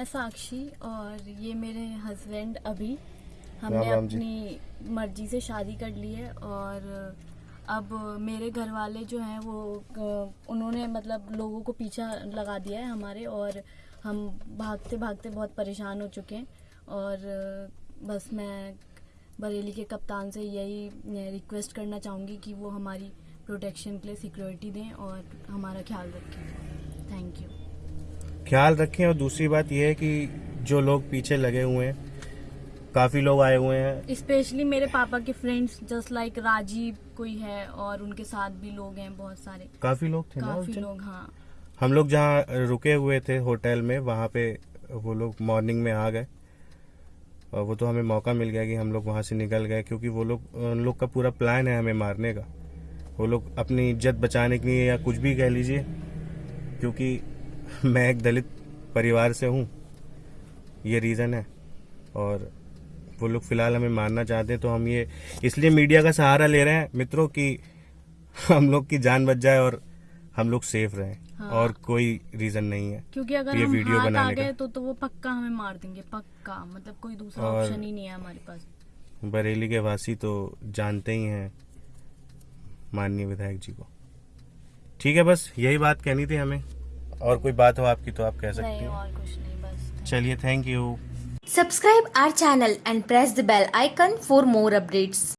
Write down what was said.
मैं साक्षी और ये मेरे हस्बैंड अभी हमने राम। अपनी मर्ज़ी से शादी कर ली है और अब मेरे घर वाले जो हैं वो उन्होंने मतलब लोगों को पीछा लगा दिया है हमारे और हम भागते भागते बहुत परेशान हो चुके हैं और बस मैं बरेली के कप्तान से यही रिक्वेस्ट करना चाहूँगी कि वो हमारी प्रोटेक्शन के लिए सिक्योरिटी दें और हमारा ख्याल रखें थैंक यू ख्याल रखें और दूसरी बात यह है कि जो लोग पीछे लगे हुए हैं काफ़ी लोग आए हुए हैं। स्पेशली मेरे पापा के फ्रेंड्स जस्ट लाइक राजीव कोई है और उनके साथ भी लोग हैं बहुत सारे। काफ़ी लोग थे काफ़ी दिन? लोग हाँ। हम लोग जहाँ रुके हुए थे होटल में वहाँ पे वो लोग मॉर्निंग में आ गए। और वो तो हमें मौका मिल गया कि हम लोग वहाँ से निकल गए क्योंकि वो लोग उन लोग का पूरा प्लान है हमें मारने का। वो लोग अपनी इज़्ज़त बचाने के लिए या कुछ भी कह लीजिए क्योंकि मैं एक दलित परिवार से हूँ ये रीज़न है। और वो लोग फ़िलहाल हमें मारना चाहते हैं तो हम ये इसलिए मीडिया का सहारा ले रहे हैं मित्रों कि हम लोग की जान बच जाए और हम लोग सेफ़ रहें। हाँ। और कोई रीज़न नहीं है क्योंकि अगर ये हम वीडियो हाथ आ बनाने का। गए तो तो वो पक्का हमें मार देंगे पक्का। मतलब कोई दूसरा ऑप्शन ही नहीं है हमारे पास। बरेली के वासी तो जानते ही हैं माननीय विधायक जी को। ठीक है बस यही बात कहनी थी हमें। और कोई बात हो आपकी तो आप कह सकते हो। चलिए thank you subscribe our channel and press the bell icon for more updates